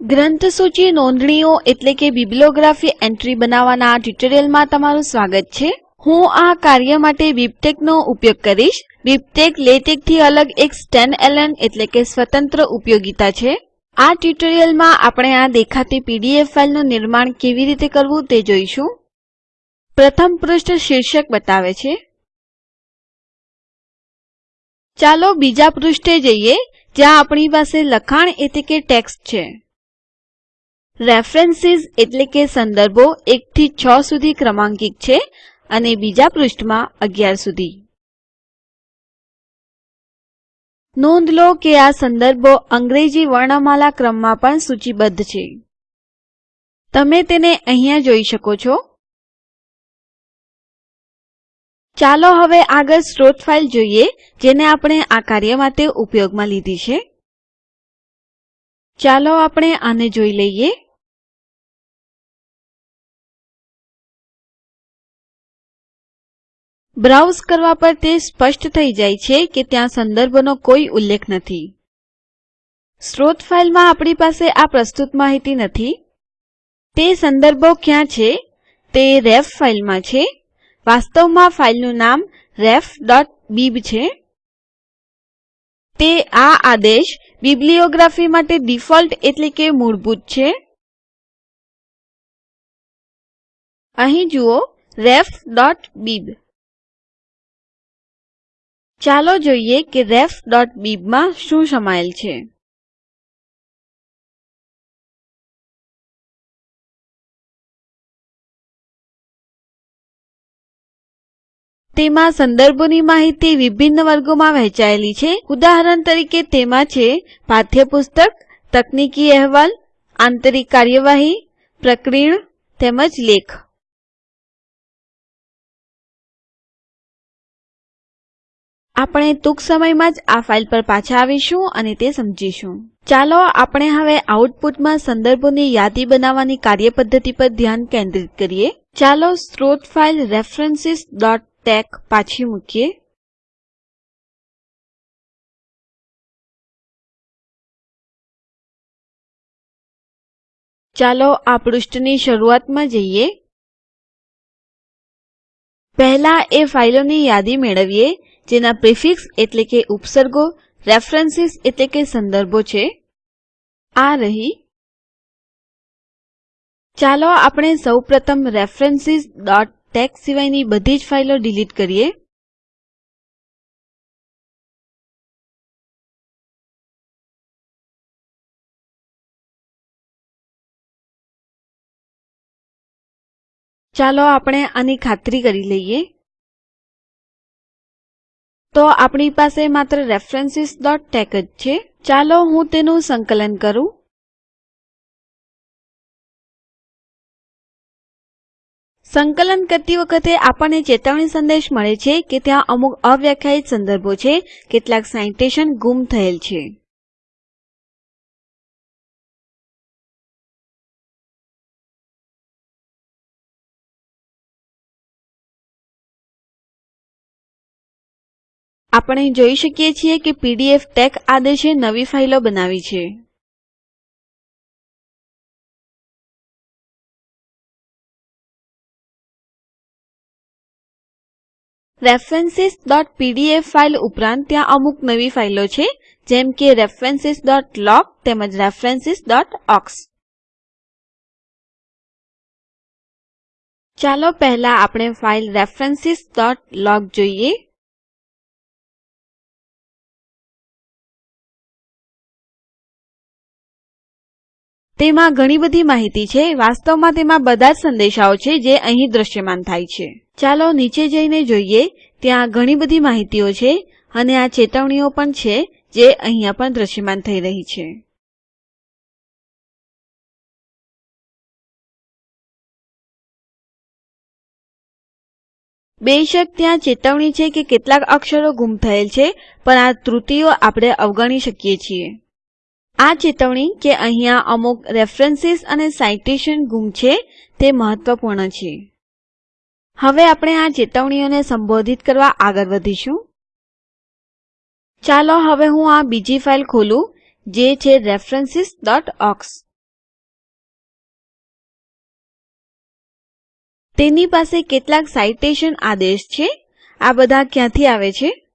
ગ્રંથસૂચિ નોંધણીઓ એટલે કે બિબ્લિયોગ્રાફી એન્ટ્રી બનાવવાના ટ્યુટોરિયલમાં તમારું સ્વાગત છે. હું આ કાર્ય માટે બિબટેકનો ઉપયોગ કરીશ. બિબટેક લેટેકથી અલગ એક સ્ટેન્ડએલોન એટલે કે સ્વતંત્ર ઉપયોગીતા છે. આ ટ્યુટોરીયલમાં આપણે આ દેખાતી પીડીએફ ફાઈલનું નિર્માણ કેવી રીતે કરવું તે જોઈશું. પ્રથમ પૃષ્ઠ શીર્ષક બતાવે છે. ચાલો બીજા પૃષ્ઠે જઈએ, જ્યાં આપણી પાસે લખાણ એટલે કે ટેક્સ્ટ છે. રેફરન્સીસ એટલે કે સંદર્ભો એકથી છ સુધી ક્રમાંકિત છે અને બીજા પૃષ્ઠમાં અગિયાર સુધી. નોંધ લો કે આ સંદર્ભો અંગ્રેજી વર્ણમાલા ક્રમમાં પણ સૂચિબદ્ધ છે. તમે તેને અહીંયા જોઈ શકો છો. ચાલો હવે આગળ સ્ત્રોત ફાઇલ જોઈએ, જેને આપણે આ કાર્ય માટે ઉપયોગમાં લીધી છે. ચાલો આપણે આને જોઈ લઈએ. બ્રાઉઝ કરવા પર તે સ્પષ્ટ થઈ જાય છે કે ત્યાં સંદર્ભનો કોઈ ઉલ્લેખ નથી. સ્ત્રોત ફાઈલમાં આપણી પાસે આ પ્રસ્તુત માહિતી નથી. તે સંદર્ભો ક્યાં છે? તે રેફ ફાઈલમાં છે. વાસ્તવમાં ફાઈલનું નામ refબીબ છે. તે આ આદેશ બિબ્લિયોગ્રાફી માટે ડિફોલ્ટ એટલે કે મૂળભૂત છે. અહીં જુઓ refબીબ ચાલો જોઈએ કે refબીબમાં શું સમાયેલ છે. તેમાં સંદર્ભોની માહિતી વિભિન્ન વર્ગોમાં વહેંચાયેલી છે. ઉદાહરણ તરીકે તેમાં છે, પાઠ્યપુસ્તક, તકનીકી અહેવાલ, આંતરિક કાર્યવાહી, પ્રકરણ, તેમજ લેખ. આપણે ટૂંક સમયમાં જ આ ફાઇલ પર પાછા આવીશું અને તે સમજીશું. ચાલો આપણે હવે આઉટપુટમાં સંદર્ભોની યાદી બનાવવાની કાર્યપદ્ધતિ પર ધ્યાન કેન્દ્રિત કરીએ. ચાલો સ્ત્રોત ફાઈલ રેફરન્સીસટેક પાછી મૂકીએ. ચાલો આ પૃષ્ઠની શરૂઆતમાં જઈએ. પહેલા એ ફાઈલોની યાદી મેળવીએ. જેના પ્રિફિક્સ એટલે કે ઉપસર્ગો, રેફરન્સીસ એટલે કે સંદર્ભો છે. આ રહી. ચાલો આપણે સૌપ્રથમ ટેક્સ સિવાયની બધી જ ફાઈલો ડિલીટ કરીએ. ચાલો આપણે આની ખાતરી કરી લઈએ. તો આપણી પાસે માત્ર referencesટેક જ છે. ચાલો હું તેનું સંકલન કરું. સંકલન કરતી વખતે આપણને ચેતવણી સંદેશ મળે છે કે ત્યાં અમુક અવ્યાખ્યાયિત સંદર્ભો છે. કેટલાક સાઇટેશન ગુમ થયેલ છે. આપણે જોઈ શકીએ છીએ કે પીડીએફ ટેક આદેશે નવી ફાઈલો બનાવી છે. રેફરન્સીસપીડીએફ ફાઈલ ઉપરાંત ત્યાં અમુક નવી ફાઈલો છે, જેમ કે રેફરન્સીસલોગ તેમજ રેફરન્સીસઓક્સ ચાલો પહેલા આપણે ફાઈલ રેફરન્સીસલોગ જોઈએ. તેમાં ઘણી બધી માહિતી છે. વાસ્તવમાં તેમાં બધા જ સંદેશાઓ છે જે અહીં દ્રશ્યમાન થાય છે. ચાલો નીચે જઈને જોઈએ. ત્યાં ઘણી બધી માહિતીઓ છે અને આ ચેતવણીઓ પણ છે જે અહીંયા પણ દ્રશ્યમાન થઈ રહી છે. બેશક ત્યાં ચેતવણી છે કે કેટલાક અક્ષરો ગુમ થયેલ છે, પણ આ ત્રુટીઓ આપણે અવગણી શકીએ છીએ. આ ચેતવણી કે અહીંયા અમુક રેફરેન્સીસ અને સાઇટેશન ગુમ છે, તે મહત્વપૂર્ણ છે. હવે આપણે આ ચેતવણીઓને સંબોધિત કરવા આગળ વધીશું. ચાલો હવે હું આ બીજી ફાઇલ ખોલું, જે છે રેફરન્સીસ ડોટ ઓક્સ તેની પાસે કેટલાક સાઇટેશન આદેશ છે, આ બધા ક્યાંથી આવે છે?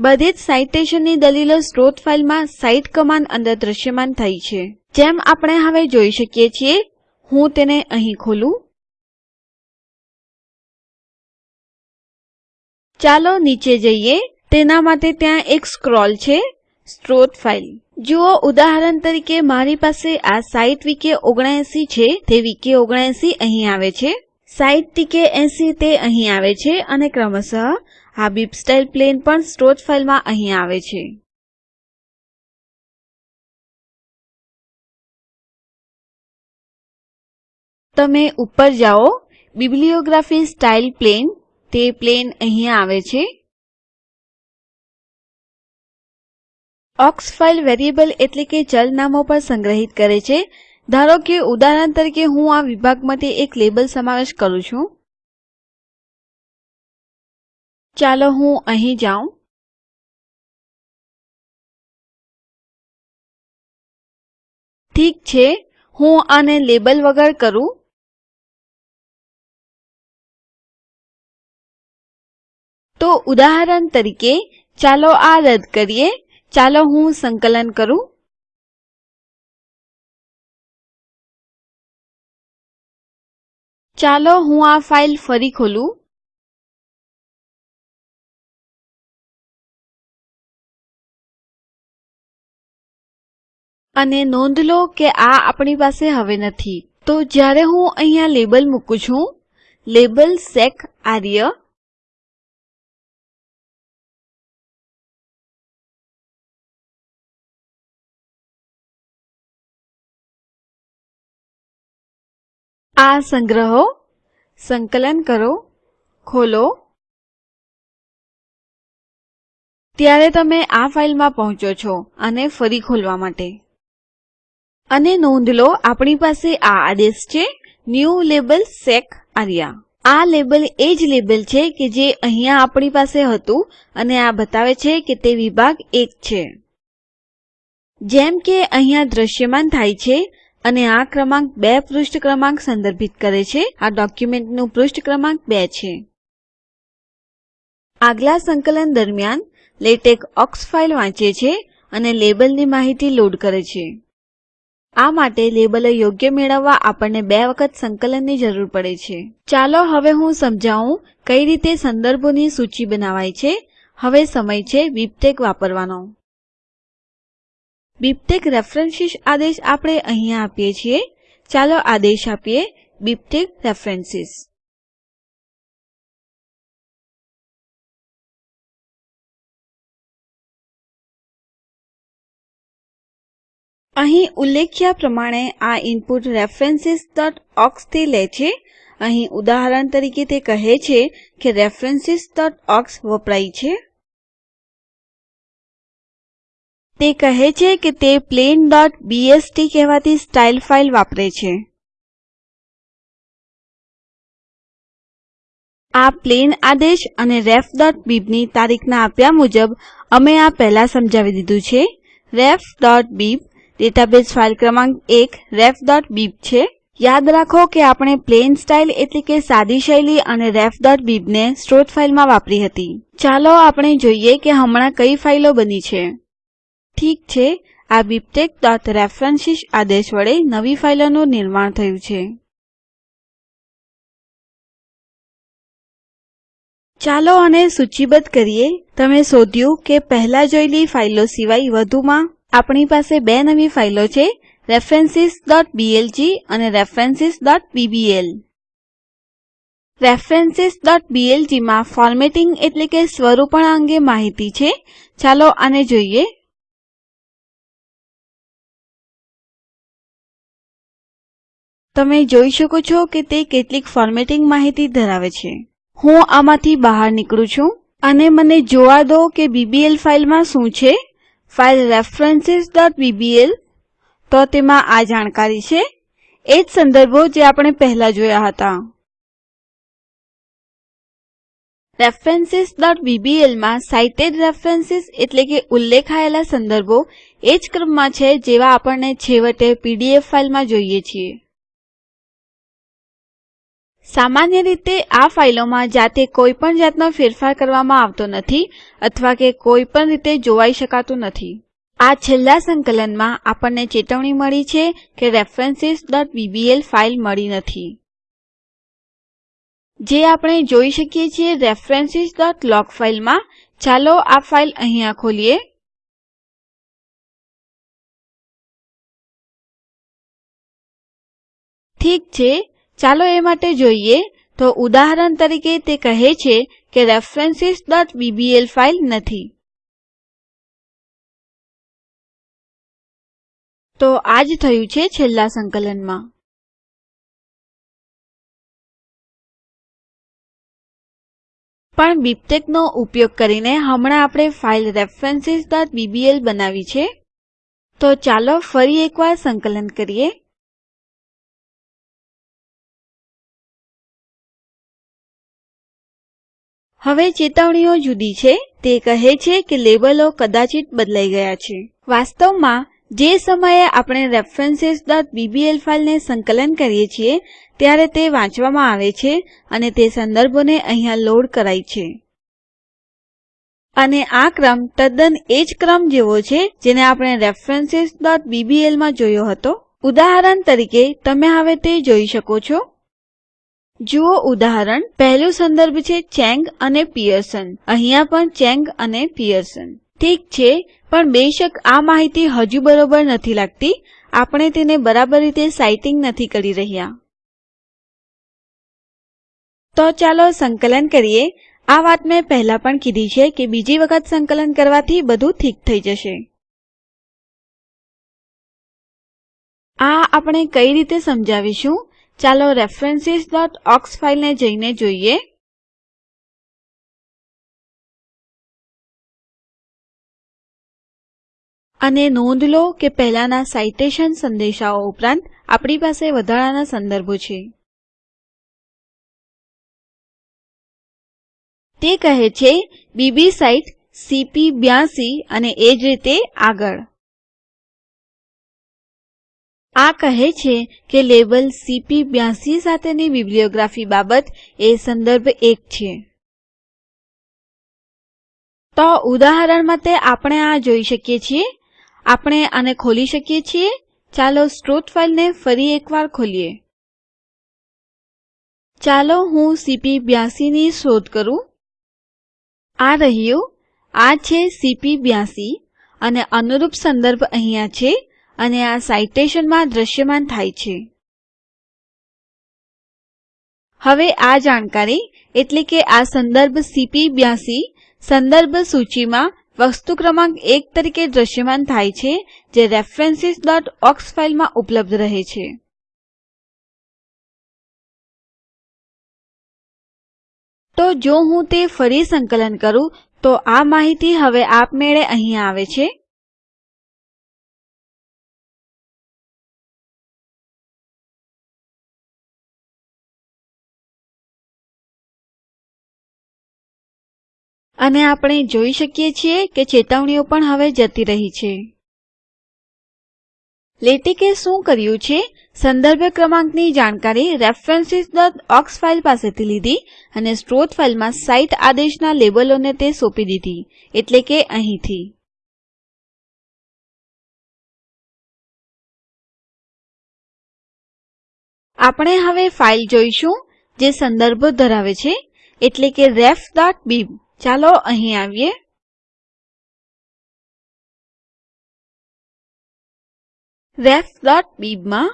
બધી જ સાઈટેશનની દલીલો સ્ત્રોત ફાઈલમાં સાઇટ કમાન્ડ અંદર દ્રશ્યમાન થઈ છે. જેમ આપણે હવે જોઈ શકીએ છીએ, હું તેને અહીં ખોલું. ચાલો નીચે જઈએ. તેના માટે ત્યાં એક સ્ક્રોલ છે, સ્ત્રોત ફાઇલ. જુઓ, ઉદાહરણ તરીકે મારી પાસે આ સાઇટ વીકે ઓગણએંસી છે, તે વીકે ઓગણએંસી અહીં આવે છે. સાઇટ ટીકે એંસી તે અહીં આવે છે અને ક્રમશઃ આ બીબ સ્ટાઇલ પ્લેન પણ સ્ત્રોત ફાઈલમાં અહીં આવે છે. તમે ઉપર જાઓ. બિબ્લિયોગ્રાફી સ્ટાઇલ પ્લેન, તે પ્લેન અહીં આવે છે. ઓક્સ ફાઇલ વેરિયેબલ એટલે કે ચલ નામો પર સંગ્રહિત કરે છે. ધારો કે ઉદાહરણ તરીકે હું આ વિભાગ માટે એક લેબલ સમાવેશ કરું છું. ચાલો હું અહીં જાઉં. ઠીક છે, હું આને લેબલ વગર કરું. તો ઉદાહરણ તરીકે, ચાલો આ રદ કરીએ. ચાલો હું સંકલન કરું. ચાલો હું આ ફાઇલ ફરી ખોલું. અને નોંધ લો કે આ આપણી પાસે હવે નથી. તો જ્યારે હું અહીંયા લેબલ મૂકું છું, લેબલ સેક આર્ય. આ સંગ્રહો, સંકલન કરો, ખોલો. ત્યારે તમે આ ફાઇલમાં પહોંચો છો અને ફરી ખોલવા માટે. અને નોંધ લો, આપણી પાસે આ આદેશ છે, ન્યૂ લેબલ સેક આર્યા. આ લેબલ એ જ લેબલ છે કે જે અહીંયા આપણી પાસે હતું અને આ બતાવે છે કે તે વિભાગ એક છે. જેમ કે અહીંયા દ્રશ્યમાન થાય છે અને આ ક્રમાંક બે પૃષ્ઠ ક્રમાંક સંદર્ભિત કરે છે. આ ડોક્યુમેન્ટનું પૃષ્ઠ ક્રમાંક બે છે. આગલા સંકલન દરમિયાન લેટેક ઓક્સ ફાઇલ વાંચે છે અને લેબલની માહિતી લોડ કરે છે. આ માટે લેબલો યોગ્ય મેળવવા આપણને બે વખત સંકલનની જરૂર પડે છે. ચાલો હવે હું સમજાવું કઈ રીતે સંદર્ભોની સૂચી બનાવાય છે. હવે સમય છે બીબટેક વાપરવાનો. બીબટેક રેફરન્સીસ આદેશ આપણે અહીંયા આપીએ છીએ. ચાલો આદેશ આપીએ. BibTeX references. અહીં ઉલ્લેખ્યા પ્રમાણે આ ઇનપુટ રેફરન્સીસથી લે છે. અહીં ઉદાહરણ તરીકે તે કહે છે કે રેફરન્સીસ વપરાય છે. તે કહે છે કે તે plainબીએસટી કહેવાતી સ્ટાઇલ ફાઇલ વાપરે છે. આ પ્લેન આદેશ અને refબીબની તારીખના આપ્યા મુજબ અમે આ પહેલા સમજાવી દીધું છે. refબીબ ડેટાબેઝ ફાઇલ ક્રમાંક એક refબીબ છે. યાદ રાખો કે આપણે પ્લેન સ્ટાઇલ એટલે કે સાદી શૈલી અને refબીબને સ્ત્રોત ફાઇલમાં વાપરી હતી. ચાલો આપણે જોઈએ કે હમણાં કઈ ફાઈલો બની છે. ઠીક છે, આ bibtexરેફરન્સીસ આદેશ વડે નવી ફાઈલોનું નિર્માણ થયું છે. ચાલો આને સૂચિબદ્ધ કરીએ. તમે શોધ્યું કે પહેલા જોયેલી ફાઈલો સિવાય વધુમાં આપણી પાસે બે નવી ફાઈલો છે રેફરેન્સીસ.blg અને રેફરેન્સીસ.bbl રેફરેન્સીસ.blg માં ફોર્મેટિંગ એટલે કે સ્વરૂપણ અંગે માહિતી છે. ચાલો આને જોઈએ. તમે જોઈ શકો છો કે તે કેટલીક ફોર્મેટિંગ માહિતી ધરાવે છે. હું આમાંથી બહાર નીકળું છું. અને મને જોવા દો કે બીબીએલ ફાઈલમાં શું છે. ફાઇલ રેફરન્સીસ.બીબીએલ તો તેમાં આ જાણકારી છે. એ જ સંદર્ભો જે આપણે પહેલા જોયા હતા. રેફરેન્સીસબીબીએલમાં સાઇટેડ રેફરેન્સીસ એટલે કે ઉલ્લેખાયેલા સંદર્ભો એ જ ક્રમમાં છે જેવા આપણને છેવટે પીડીએફ ફાઈલમાં જોઈએ છીએ. સામાન્ય રીતે આ ફાઈલોમાં જાતે કોઈ પણ જાતનો ફેરફાર કરવામાં આવતો નથી અથવા કે કોઈ પણ રીતે જોવાઈ શકાતું નથી. આ છેલ્લા સંકલનમાં આપણને ચેતવણી મળી છે કે રેફરેન્સીસબીબીએલ ફાઈલ મળી નથી. જે આપણે જોઈ શકીએ છીએ રેફરેન્સીસલોગ ફાઈલમાં ચાલો આ ફાઈલ અહીંયા ખોલીએ. ઠીક છે. ચાલો એ માટે જોઈએ તો ઉદાહરણ તરીકે તે કહે છે કે રેફરેન્સીસબીબીએલ ફાઈલ નથી. તો આ જ થયું છે છેલ્લા સંકલનમાં. પણ બીબટેકનો ઉપયોગ કરીને હમણાં આપણે ફાઇલ રેફરેન્સીસબીબીએલ બનાવી છે. તો ચાલો ફરી એકવાર સંકલન કરીએ. હવે ચેતવણીઓ જુદી છે. તે કહે છે કે લેબલો કદાચિત બદલાઈ ગયા છે. વાસ્તવમાં, જે સમયે આપણે રેફરેન્સીસબીબીએલ ફાઈલને સંકલન કરીએ છીએ, ત્યારે તે વાંચવામાં આવે છે અને તે સંદર્ભોને અહીંયા લોડ કરાય છે. અને આ ક્રમ તદ્દન એ જ ક્રમ જેવો છે જેને આપણે રેફરેન્સીસબીબીએલમાં જોયો હતો. ઉદાહરણ તરીકે, તમે હવે તે જોઈ શકો છો. જુઓ ઉદાહરણ. પહેલું સંદર્ભ છે ચેંગ અને પિયર્સન. અહીંયા પણ ચેંગ અને પિયર્સન. ઠીક છે, પણ બેશક આ માહિતી હજુ બરોબર નથી લાગતી. આપણે તેને બરાબર રીતે સાઇટિંગ નથી કરી રહ્યા. તો ચાલો સંકલન કરીએ. આ વાત મેં પહેલા પણ કીધી છે કે બીજી વખત સંકલન કરવાથી બધું ઠીક થઈ જશે. આ આપણે કઈ રીતે સમજાવીશું? ચાલો referencesઓક્સ ફાઈલને જઈને જોઈએ. અને નોંધ લો કે પહેલાના સાઈટેશન સંદેશાઓ ઉપરાંત આપણી પાસે વધારાના સંદર્ભો છે. તે કહે છે, બીબી સાઇટ, સીપી બ્યાસી અને એ જ રીતે આગળ. આ કહે છે કે લેબલ સીપી બ્યાસી સાથેની બિબ્લિયોગ્રાફી બાબત એ સંદર્ભ એક છે. તો ઉદાહરણ માટે આપણે આ જોઈ શકીએ છીએ. આપણે આને ખોલી શકીએ છીએ. ચાલો સ્ત્રોત ફાઈલને ફરી એકવાર ખોલીએ. ચાલો હું સીપી બ્યાસી ની શોધ કરું. આ રહ્યું. આ છે સીપી બ્યાસી. અને અનુરૂપ સંદર્ભ અહીંયા છે. અને આ સાઈટેશનમાં દ્રશ્યમાન થાય છે. હવે આ જાણકારી, એટલે કે આ સંદર્ભ સીપી બ્યાસી, સંદર્ભ સૂચિમાં વસ્તુ ક્રમાંક એક તરીકે દ્રશ્યમાન થાય છે, જે રેફરેન્સીસઓક્સ ફાઈલમાં ઉપલબ્ધ રહે છે. તો જો હું તે ફરી સંકલન કરું, તો આ માહિતી હવે આપમેળે અહીં આવે છે. અને આપણે જોઈ શકીએ છીએ કે ચેતવણીઓ પણ હવે જતી રહી છે. લેટેકે શું કર્યું છે? સંદર્ભ ક્રમાંકની જાણકારી રેફરેન્સીસઓક્સ ફાઈલ પાસેથી લીધી અને સ્ત્રોત ફાઈલમાં સાઇટ આદેશના લેબલોને તે સોંપી દીધી, એટલે કે અહીંથી. આપણે હવે ફાઇલ જોઈશું, જે સંદર્ભો ધરાવે છે, એટલે કે refબીબ ચાલો અહીં આવીએ. refબીબમાં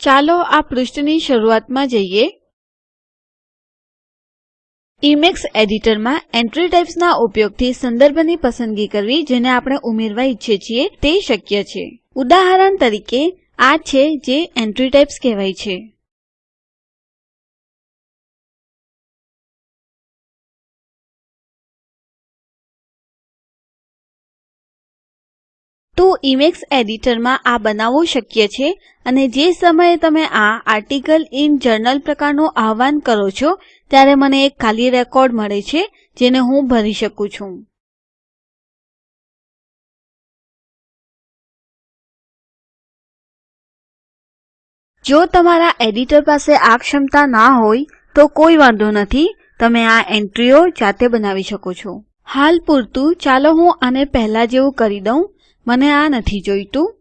ચાલો આ પૃષ્ઠની શરૂઆતમાં જઈએ. ઇમેક્સ એડિટરમાં એન્ટ્રી ટાઇપ્સના ઉપયોગથી સંદર્ભની પસંદગી કરવી જેને આપણે ઉમેરવા ઈચ્છીએ છીએ તે શક્ય છે. ઉદાહરણ તરીકે, આ છે જે એન્ટ્રી ટાઇપ્સ કહેવાય છે. તો ઇમેક્સ એડિટરમાં આ બનાવવું શક્ય છે અને જે સમયે તમે આ આર્ટિકલ ઇન જર્નલ પ્રકારનું આહ્વાન કરો છો, ત્યારે મને એક ખાલી રેકોર્ડ મળે છે, જેને હું ભરી શકું છું. જો તમારા એડિટર પાસે આ ક્ષમતા ના હોય, તો કોઈ વાંધો નથી, તમે આ એન્ટ્રીઓ જાતે બનાવી શકો છો. હાલ પૂરતું. ચાલો હું આને પહેલા જેવું કરી દઉં. મને આ નથી જોઈતું.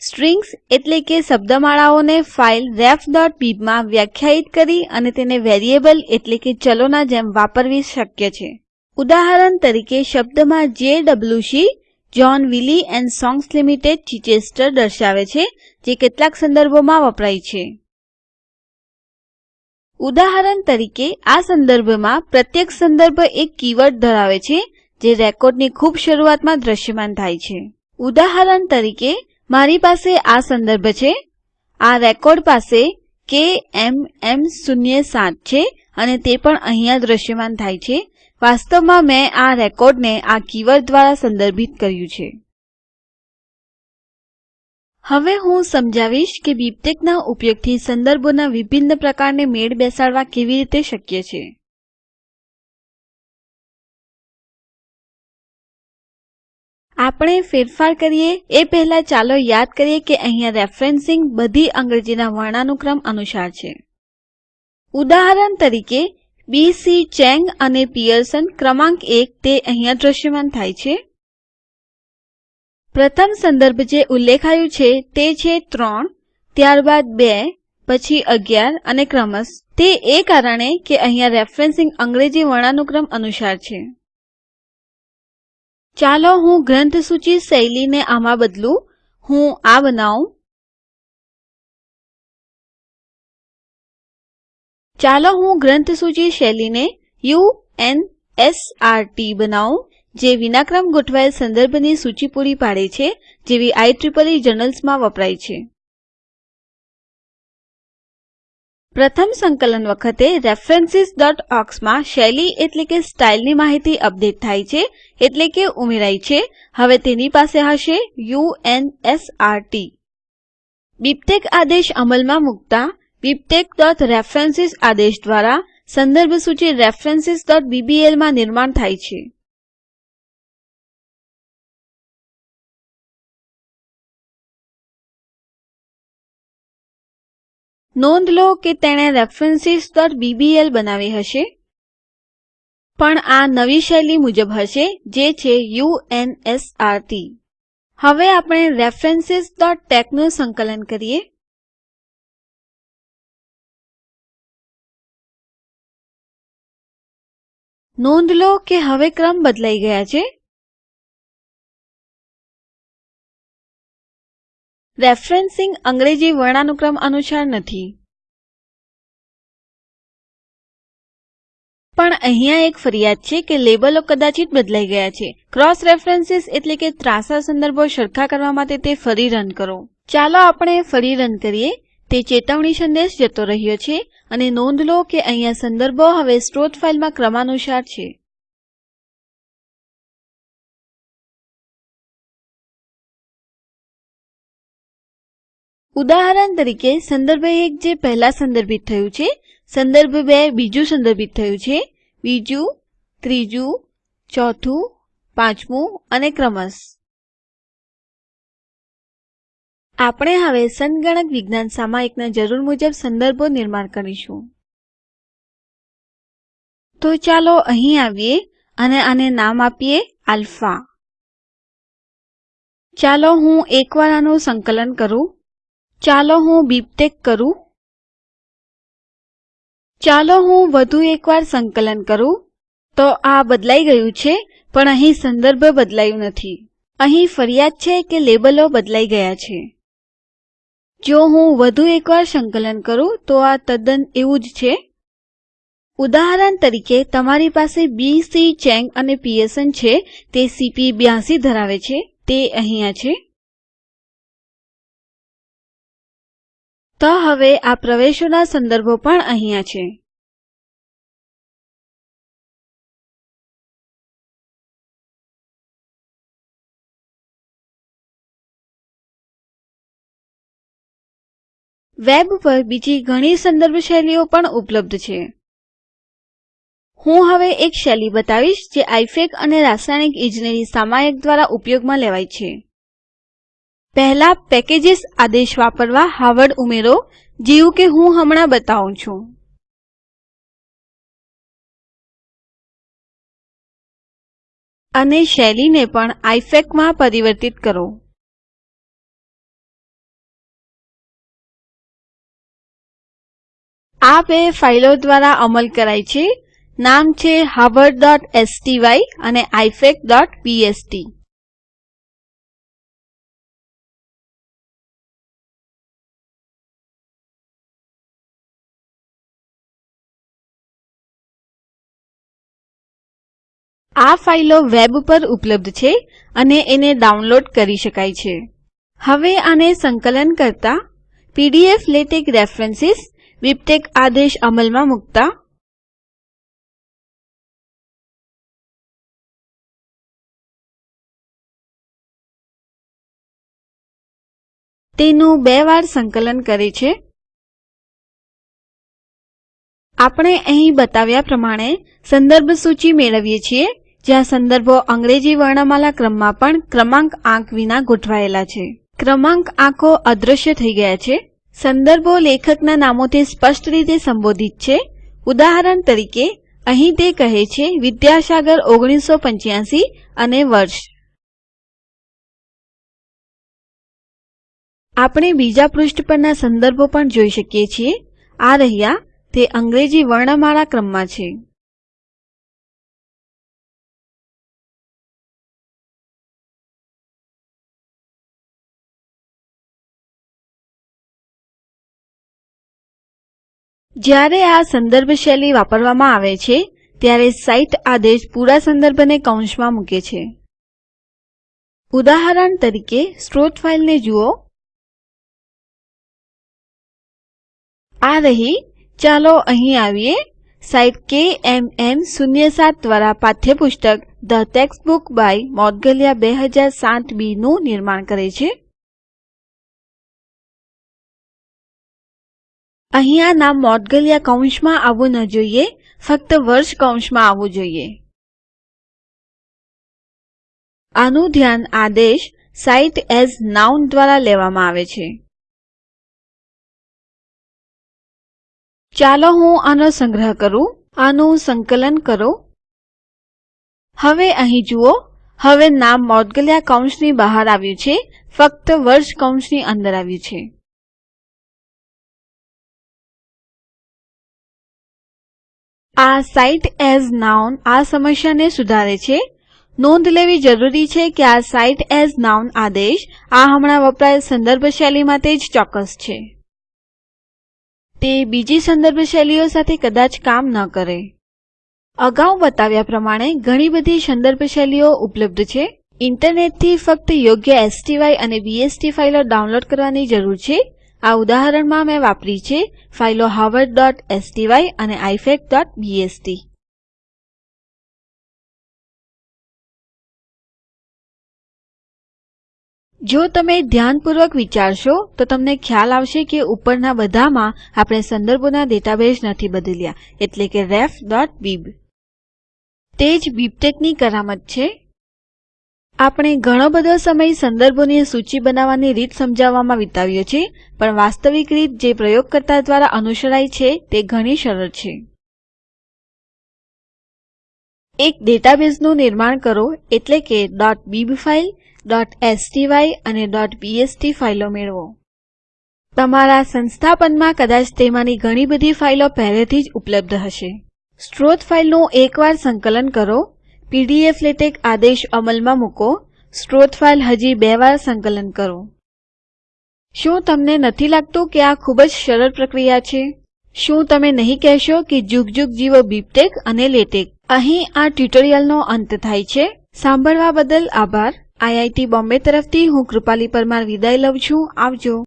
સ્ટ્રિંગ્સ એટલે કે શબ્દમાળાઓને ફાઇલ refબીબમાં વ્યાખ્યાયિત કરી અને તેને વેરિયેબલ એટલે કે ચલોના જેમ વાપરવી શક્ય છે. ઉદાહરણ તરીકે શબ્દમાં JWC John Wiley and Sons Limited Chichester દર્શાવે છે, જે કેટલાક સંદર્ભોમાં વપરાય છે. ઉદાહરણ તરીકે આ સંદર્ભમાં પ્રત્યેક સંદર્ભ એક કીવર્ડ ધરાવે છે જે રેકોર્ડની ખૂબ શરૂઆતમાં દ્રશ્યમાન થાય છે. ઉદાહરણ તરીકે, મારી પાસે આ સંદર્ભ છે. આ રેકોર્ડ પાસે કે એમ એમ શૂન્ય સાત છે અને તે પણ અહીંયા દ્રશ્યમાન થાય છે. વાસ્તવમાં મેં આ રેકોર્ડને આ કીવર્ડ દ્વારા સંદર્ભિત કર્યું છે. હવે હું સમજાવીશ કે બીબટેકના ઉપયોગથી સંદર્ભોના વિભિન્ન પ્રકારને મેળ બેસાડવા કેવી રીતે શક્ય છે. આપણે ફેરફાર કરીએ, એ પહેલા ચાલો યાદ કરીએ કે અહીંયા રેફરેન્સિંગ બધી અંગ્રેજીના વર્ણાનુક્રમ અનુસાર છે. ઉદાહરણ તરીકે બી સી ચેંગ અને પિયર્સન ક્રમાંક એક તે અહીંયા દ્રશ્યમાન થાય છે. પ્રથમ સંદર્ભ જે ઉલ્લેખાયું છે તે છે ત્રણ, ત્યારબાદ બે, પછી અગિયાર અને ક્રમશ. તે એ કારણે કે અહીંયા રેફરેન્સિંગ અંગ્રેજી વર્ણાનુક્રમ અનુસાર છે. ચાલો હું ગ્રંથસૂચિ શૈલીને આમાં બદલું. હું આ બનાવું. ચાલો હું ગ્રંથસૂચિ શૈલીને U N S R T બનાવું, જે વિનાક્રમ ગોઠવાયેલ સંદર્ભની સૂચિ પૂરી પાડે છે, જેવી આઇઇઇ જર્નલ્સમાં વપરાય છે. પ્રથમ સંકલન વખતે રેફરેન્સીસઓક્સમાં શૈલી એટલે કે સ્ટાઇલની માહિતી અપડેટ થાય છે, એટલે કે ઉમેરાય છે. હવે તેની પાસે હશે U N S R T BibTeX આદેશ અમલમાં મૂકતા bibtexરેફરન્સ આદેશ દ્વારા સંદર્ભ સૂચિ રેફરન્સીસબીબીએલમાં નિર્માણ થાય છે. નોંધ લો કે તેણે referencesબીબીએલ બનાવી હશે. પણ આ નવી શૈલી મુજબ હશે, જે છે U N S R T. હવે આપણે રેફરન્સીસટેક્સનું સંકલન કરીએ. નોંધ લો કે હવે ક્રમ બદલાઈ ગયા છે. રેફરેન્સિંગ અંગ્રેજી વર્ણાનુક્રમ અનુસાર નથી. પણ અહીંયા એક ફરિયાદ છે કે લેબલો કદાચિત બદલાઈ ગયા છે. ક્રોસ રેફરન્સીસ એટલે કે ત્રાસા સંદર્ભો સરખા કરવા માટે તે ફરી રન કરો. ચાલો આપણે ફરી રન કરીએ. તે ચેતવણી સંદેશ જતો રહ્યો છે અને નોંધ લો કે અહીંયા સંદર્ભો હવે સ્ત્રોત ફાઈલમાં ક્રમાનુસાર છે. ઉદાહરણ તરીકે, સંદર્ભ એક જે પહેલા સંદર્ભિત થયું છે, સંદર્ભ બે બીજું સંદર્ભિત થયું છે, બીજું, ત્રીજું, ચોથું, પાંચમું અને ક્રમશ. આપણે હવે સંગણક વિજ્ઞાન સામાયિકના જરૂર મુજબ સંદર્ભો નિર્માણ કરીશું. તો ચાલો અહીં આવીએ અને આને નામ આપીએ આલ્ફા. ચાલો હું એકવાર આનું સંકલન કરું. ચાલો હું બીબટેક કરું. ચાલો હું વધુ એકવાર સંકલન કરું. તો આ બદલાઈ ગયું છે, પણ અહીં સંદર્ભ બદલાયું નથી. અહીં ફરિયાદ છે કે લેબલો બદલાઈ ગયા છે. જો હું વધુ એકવાર સંકલન કરું, તો આ તદ્દન એવું જ છે. ઉદાહરણ તરીકે, તમારી પાસે બી સી ચેંગ અને પીએસએન છે, તે સીપી બ્યાસી ધરાવે છે, તે અહીંયા છે. તો હવે આ પ્રવેશોના સંદર્ભો પણ અહીંયા છે. વેબ પર બીજી ઘણી સંદર્ભ શૈલીઓ પણ ઉપલબ્ધ છે. હું હવે એક શૈલી બતાવીશ જે આઈફેક અને રાસાયણિક ઇજનેરી સામાયિક દ્વારા ઉપયોગમાં લેવાય છે. પહેલા પેકેજીસ આદેશ વાપરવા હાવર્ડ ઉમેરો, જેવું કે હું હમણાં બતાવું છું. અને શૈલીને પણ આઈફેકમાં પરિવર્તિત કરો. આ બે ફાઇલો દ્વારા અમલ કરાય છે. નામ છે harvardસ્ટાય અને ifacબીએસટી આ ફાઈલો વેબ પર ઉપલબ્ધ છે અને એને ડાઉનલોડ કરી શકાય છે. હવે આને સંકલન કરતા પીડીએફ લેટેક રેફરન્સીસ બીબટેક આદેશ અમલમાં મુકતા તેનું બે વાર સંકલન કરે છે. આપણે અહીં બતાવ્યા પ્રમાણે સંદર્ભ સૂચિ મેળવીએ છીએ. જ્યાં સંદર્ભો અંગ્રેજી વર્ણમાલા ક્રમમાં પણ ક્રમાંક આંક વિના ગોઠવાયેલા છે. ક્રમાંક આંકો અદૃશ્ય થઈ ગયા છે. સંદર્ભો લેખકના નામોથી સ્પષ્ટ રીતે સંબોધિત છે. ઉદાહરણ તરીકે, અહીં તે કહે છે, વિદ્યાસાગર ઓગણીસો પંચ્યાસી અને વર્ષ. આપણે બીજા પૃષ્ઠ પરના સંદર્ભો પણ જોઈ શકીએ છીએ. આ રહ્યા, તે અંગ્રેજી વર્ણમાળા ક્રમમાં છે. જ્યારે આ સંદર્ભ શૈલી વાપરવામાં આવે છે, ત્યારે સાઇટ આદેશ પૂરા સંદર્ભને કૌંસમાં મૂકે છે. ઉદાહરણ તરીકે, સ્ત્રોત ફાઈલને જુઓ. આ રહી. ચાલો અહીં આવીએ. સાઇટ કેએમએમ શૂન્ય સાત દ્વારા પાઠ્યપુસ્તક the text book by Moudgalya બે હજાર સાત બીનું નિર્માણ કરે છે. અહીંયા નામ મોડગલિયા કૌંસમાં આવવું ન જોઈએ, ફક્ત વર્ષ કૌંસમાં આવવું જોઈએ. આનું ધ્યાન આદેશ સાઇટ એઝ નાઉન દ્વારા લેવામાં આવે છે. ચાલો હું આનો સંગ્રહ કરું, આનું સંકલન કરો. હવે અહીં જુઓ, હવે નામ મોદગલિયા કૌંસની બહાર આવ્યું છે, ફક્ત વર્ષ કૌંસની અંદર આવ્યું છે. આ સાઇટ એઝ નાઉન આ સમસ્યાને સુધારે છે. નોંધ લેવી જરૂરી છે કે આ સાઇટ એઝ નાઉન આદેશ આ હમણાં વપરાયેલ સંદર્ભ શૈલી માટે જ ચોક્કસ છે. તે બીજી સંદર્ભ શૈલીઓ સાથે કદાચ કામ ન કરે. અગાઉ બતાવ્યા પ્રમાણે ઘણી બધી સંદર્ભ શૈલીઓ ઉપલબ્ધ છે. ઇન્ટરનેટથી ફક્ત યોગ્ય એસટીવાય અને બીએસટી ફાઈલો ડાઉનલોડ કરવાની જરૂર છે. આ ઉદાહરણમાં મેં વાપરી છે ફાઈલો harvardસ્ટાય અને ifacબીએસટી જો તમે ધ્યાનપૂર્વક વિચારશો, તો તમને ખ્યાલ આવશે કે ઉપરના બધામાં આપણે સંદર્ભોના ડેટાબેઝ નથી બદલ્યા, એટલે કે refબીબ તે જ બીબટેકની કરામત છે. આપણે ઘણો બધો સમય સંદર્ભોની સૂચી બનાવવાની રીત સમજાવવામાં વિતાવ્યો છે પણ વાસ્તવિક રીત જે પ્રયોગકર્તા દ્વારા અનુસરાય છે તે ઘણી સરળ છે. એક ડેટાબેઝનું નિર્માણ કરો એટલે કે. બીબ ફાઈલ sty અને. bst ફાઈલો મેળવો. તમારા સંસ્થાપનમાં કદાચ તેમાંની ઘણી બધી ફાઈલો પહેલેથી જ ઉપલબ્ધ હશે. સ્ત્રોત ફાઈલનું એકવાર સંકલન કરો પીડીએફ લેટેક આદેશ અમલમાં મૂકો. સ્ત્રોત ફાઈલ હજી બે વાર સંકલન કરો. શું તમને નથી લાગતું કે આ ખૂબ જ સરળ પ્રક્રિયા છે? શું તમે નહીં કહેશો કે જુગ જુગ જીવો બીબટેક અને લેટેક? અહીં આ ટ્યુટોરીયલનો અંત થાય છે. સાંભળવા બદલ આભાર. આઈઆઈટી બોમ્બે તરફથી હું કૃપાલી પરમાર વિદાય લઉં છું. આવજો.